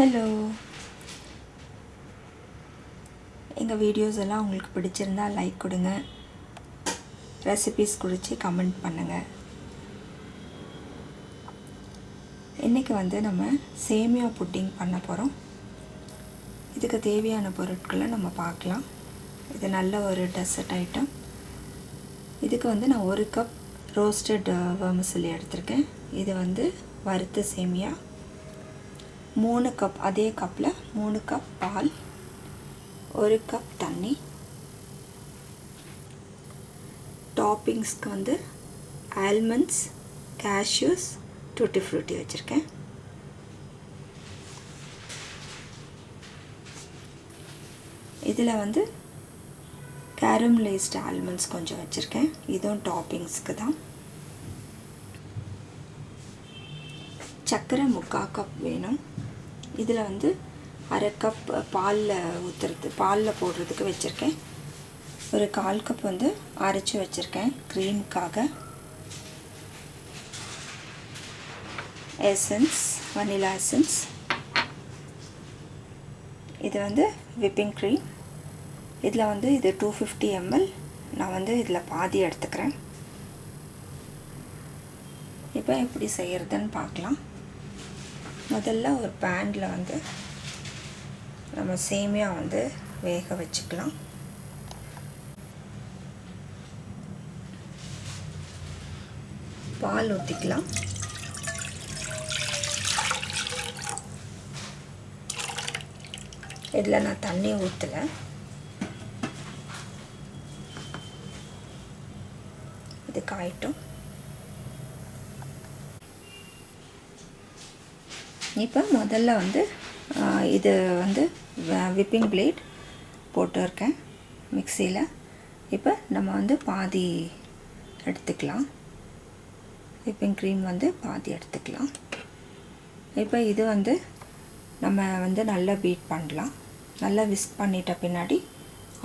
Hello எங்கள் videos எல்லாம் உங்களுக்கு பிடிச்சிருந்தா லைக் கொடுங்க. ரெசிபீஸ் குறித்து கமெண்ட் பண்ணுங்கள் இன்றைக்கி வந்து நம்ம சேமியா புட்டிங் பண்ண போகிறோம் இதுக்கு தேவையான பொருட்களை நம்ம பார்க்கலாம். இது நல்ல ஒரு டெசர்ட் ஐட்டம் இதுக்கு வந்து நான் ஒரு கப் ரோஸ்டட் வர்மசிலி எடுத்திருக்கேன். இது வந்து வறுத்த சேமியா. மூணு கப் அதே கப்பில் மூணு கப் பால் ஒரு கப் தண்ணி. டாப்பிங்ஸ்க்கு வந்து ஆல்மண்ட்ஸ் கேஷ்யூஸ் டூட்டி ஃப்ரூட்டி வச்சுருக்கேன். இதில் வந்து கேரம்லைஸ்டு ஆல்மண்ட்ஸ் கொஞ்சம் வச்சுருக்கேன். இதுவும் டாப்பிங்ஸ்க்கு தான். சர்க்கரை முக்கால் கப் வேணும். இதில் வந்து அரை கப் பாலில் ஊற்றுறது பாலில் போடுறதுக்கு வச்சுருக்கேன். ஒரு கால் கப் வந்து அரைச்சி வச்சுருக்கேன் க்ரீமுக்காக எசன்ஸ் வனிலா எசன்ஸ் இது வந்து விப்பிங் க்ரீம் இதில் வந்து இது டூ ஃபிஃப்டி எம்எல் நான் வந்து இதில் பாதி எடுத்துக்கிறேன். இப்போ எப்படி செய்கிறதுன்னு பார்க்கலாம். முதல்ல ஒரு பேனில் வந்து நம்ம சேமியா வந்து வேக வச்சுக்கலாம். பால் ஊற்றிக்கலாம் இதில் நான் தண்ணி ஊற்றலை இது காயட்டும் இப்போ முதல்ல வந்து இது வந்து விப்பிங் பிளேட் போட்டிருக்கேன் மிக்சியில். இப்போ நம்ம வந்து பாதி எடுத்துக்கலாம். விப்பிங் க்ரீம் வந்து பாதி எடுத்துக்கலாம். இப்போ இது வந்து நம்ம வந்து நல்லா பீட் பண்ணலாம். நல்லா விஸ்க் பண்ணிட்ட பின்னாடி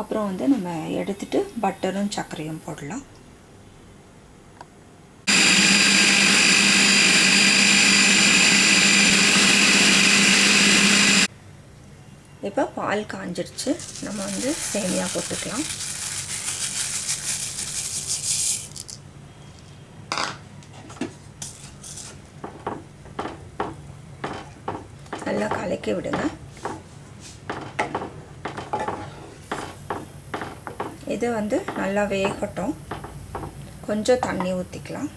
அப்புறம் வந்து நம்ம எடுத்துகிட்டு பட்டரும் சர்க்கரையும் போடலாம். இப்போ பால் காஞ்சிருச்சு. நம்ம வந்து சேமியா போட்டுக்கலாம். நல்லா கலக்கி விடுங்க. இது வந்து நல்லா வேகட்டும். கொஞ்சம் தண்ணி ஊற்றிக்கலாம்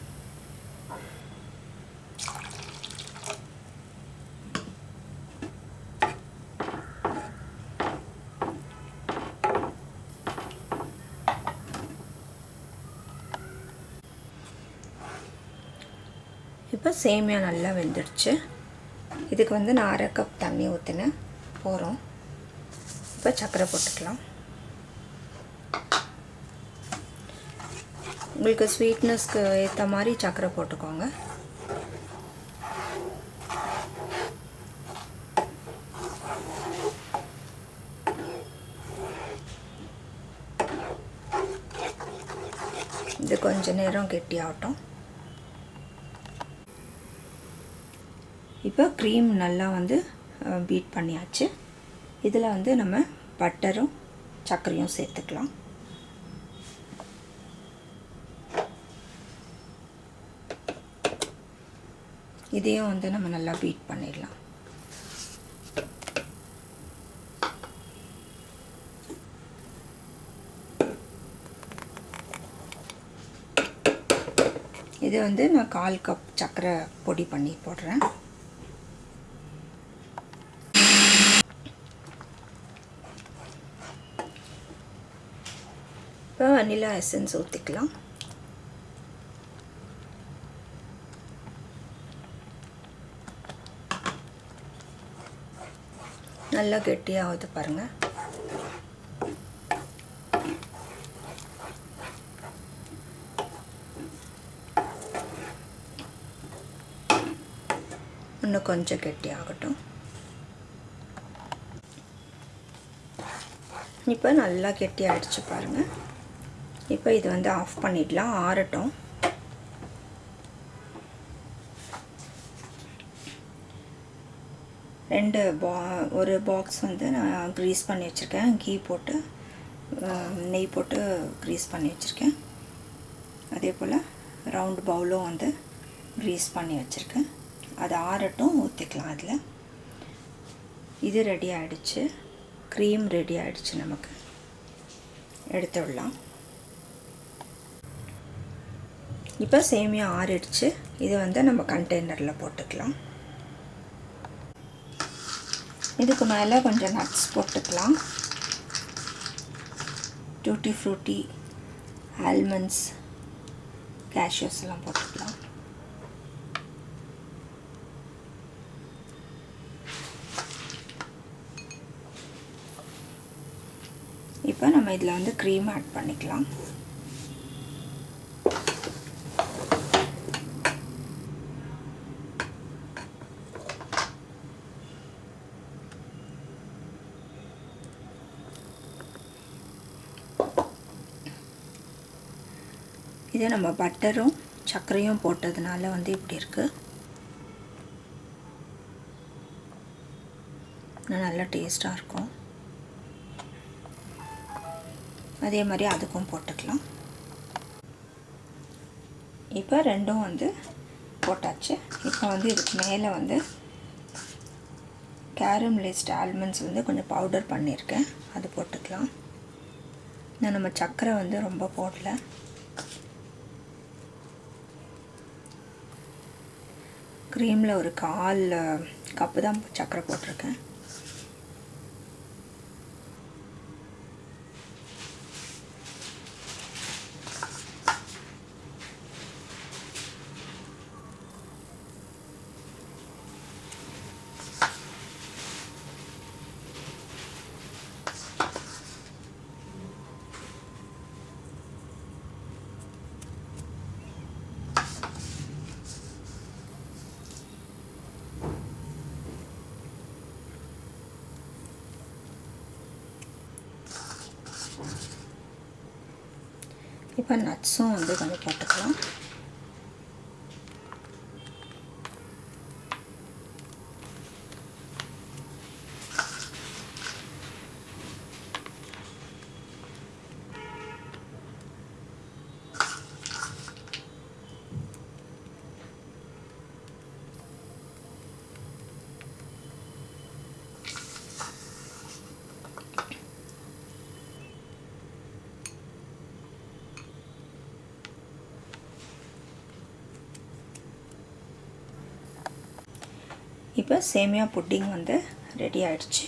இப்போ சேமியா நல்லா வெந்துடுச்சு. இதுக்கு வந்து நான் அரை கப் தண்ணி ஊற்றினேன் போகிறோம் இப்போ சர்க்கரை போட்டுக்கலாம். உங்களுக்கு ஸ்வீட்னஸ்க்கு ஏற்ற மாதிரி சர்க்கரை போட்டுக்கோங்க. இது கொஞ்ச நேரம் கெட்டியாகட்டும். இப்போ க்ரீம் நல்லா வந்து பீட் பண்ணியாச்சு. இதில் வந்து நம்ம பட்டரும் சர்க்கரையும் சேர்த்துக்கலாம். இதையும் வந்து நம்ம நல்லா பீட் பண்ணிடலாம். இது வந்து நான் கால் கப் சர்க்கரை பொடி பண்ணி போடுறேன். இப்போ வனிலா எசன்ஸ் ஊற்றிக்கலாம் நல்லா கெட்டியாகுது பாருங்கள் இன்னும் கொஞ்சம் கெட்டியாகட்டும். இப்போ நல்லா கெட்டி ஆகிடுச்சு பாருங்கள் இப்போ இது வந்து ஆஃப் பண்ணிடலாம் ஆறட்டும். ரெண்டு பா ஒரு பாக்ஸ் வந்து நான் க்ரீஸ் பண்ணி வச்சுருக்கேன். கீ போட்டு நெய் போட்டு க்ரீஸ் பண்ணி வச்சுருக்கேன். அதே போல் ரவுண்ட் பவுலும் வந்து க்ரீஸ் பண்ணி வச்சுருக்கேன். அது ஆறட்டும் ஊற்றிக்கலாம் அதில். இது ரெடி ஆகிடுச்சு க்ரீம் ரெடி ஆகிடுச்சு நமக்கு. எடுத்து இப்போ சேமியா ஆறிடுச்சு. இது வந்து நம்ம கண்டெய்னரில் போட்டுக்கலாம். இதுக்கு மேலே கொஞ்சம் நட்ஸ் போட்டுக்கலாம். டூட்டி ஃப்ரூட்டி ஆல்மண்ட்ஸ் கேஷ்யூஸ் எல்லாம் போட்டுக்கலாம். இப்போ நம்ம இதில் வந்து க்ரீம் ஆட் பண்ணிக்கலாம். இது நம்ம பட்டரும் சர்க்கரையும் போட்டதுனால வந்து இப்படி இருக்குது நல்லா டேஸ்ட்டாக இருக்கும். அதே மாதிரி அதுக்கும் போட்டுக்கலாம். இப்போ ரெண்டும் வந்து போட்டாச்சு. இப்போ வந்து இதுக்கு மேலே வந்து கேரமலைஸ்ட் ஆல்மண்ட்ஸ் வந்து கொஞ்சம் பவுடர் பண்ணியிருக்கேன். அது போட்டுக்கலாம். நான் நம்ம சர்க்கரை வந்து ரொம்ப போடல. க்ரீமில் ஒரு கால் கப்பு தான் சர்க்கரை போட்டிருக்கேன். இப்போ நட்ஸும் வந்து கொஞ்சம் போட்டுக்கலாம் இப்போ சேமியா புட்டிங் வந்து ரெடி ஆகிடுச்சு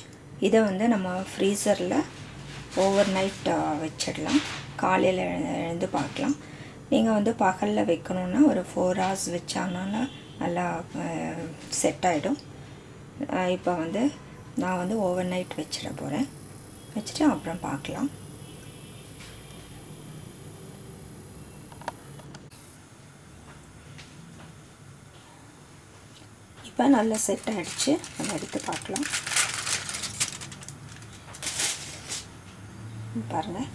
இதை வந்து நம்ம ஃப்ரீசரில் ஓவர் நைட் வச்சிடலாம். காலையில் எழுந்து பார்க்கலாம். நீங்கள் வந்து பகலில் வைக்கணுன்னா ஒரு ஃபோர் ஹவர்ஸ் வச்சாங்கன்னா நல்லா செட் ஆகிடும் இப்போ வந்து நான் வந்து ஓவர் நைட் வச்சிட போகிறேன் வச்சுட்டு அப்புறம் பார்க்கலாம். இப்போ நல்லா செட் ஆகிடுச்சு நம்ம எடுத்து பார்க்கலாம். பாருங்கள்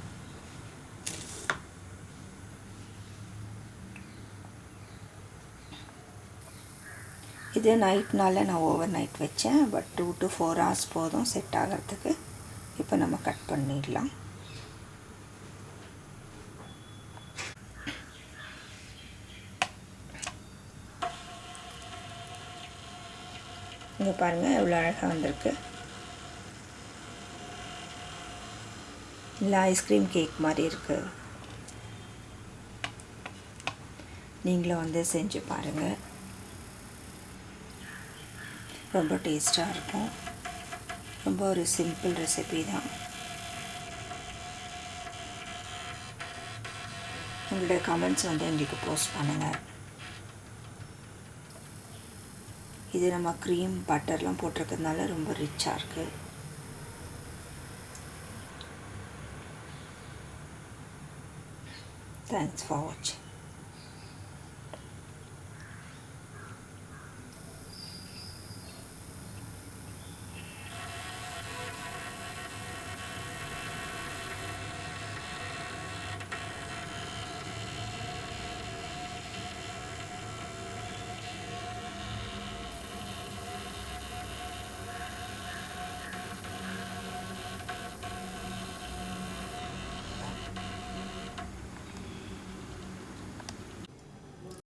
இது நைட்னால நான் ஓவர் நைட் வச்சேன். But two to four hours போதும் செட் ஆகிறதுக்கு. இப்போ நம்ம கட் பண்ணிடலாம். இங்கே பாருங்கள் எவ்வளோ அழகாக வந்திருக்கு. இல்லை ஐஸ்கிரீம் கேக் மாதிரி இருக்குது நீங்களும் வந்து செஞ்சு பாருங்கள் ரொம்ப டேஸ்ட்டாக இருக்கும். ரொம்ப ஒரு சிம்பிள் ரெசிபி தான். உங்களுடைய கமெண்ட்ஸ் வந்து எங்களுக்கு போஸ்ட் பண்ணுங்கள் இது நம்ம க்ரீம் பட்டர்லாம் போட்டிருக்கிறதுனால ரொம்ப ரிச்சாக இருக்குது தேங்க்ஸ் ஃபார் வாட்சிங்